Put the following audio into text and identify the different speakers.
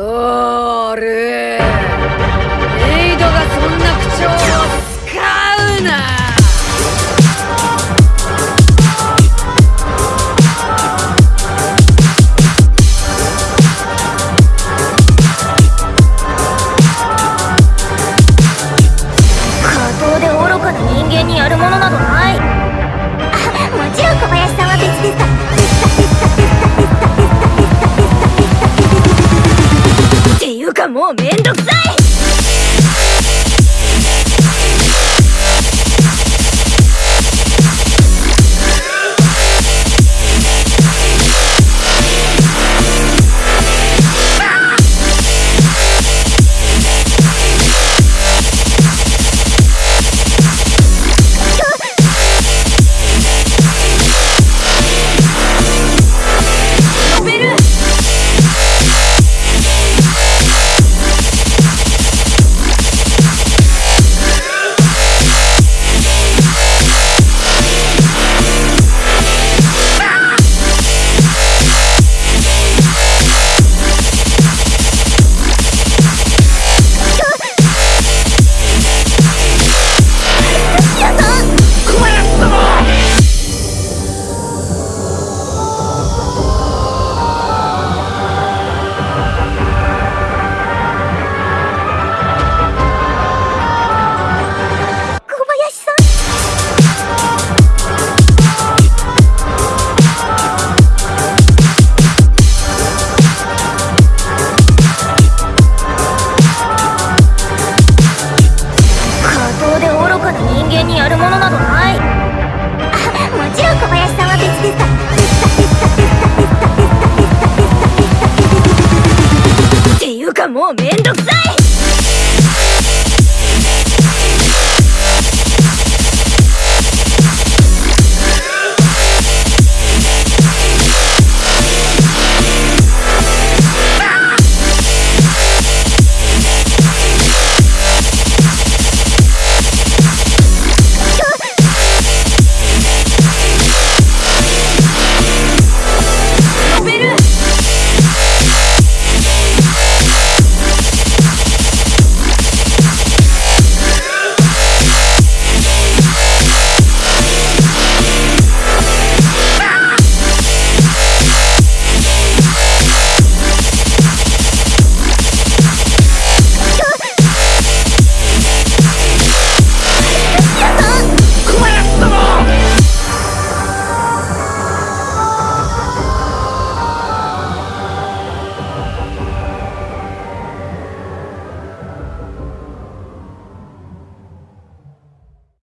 Speaker 1: ソウル。メイドがそんな口調を使うな。
Speaker 2: 過当で愚かな人間にやるものなどない。あもちろん小林さんは別ですかもうめんどくさい！間にやるものなどない。もちろん小林さんは別です。かっていうかもうめんどくさい。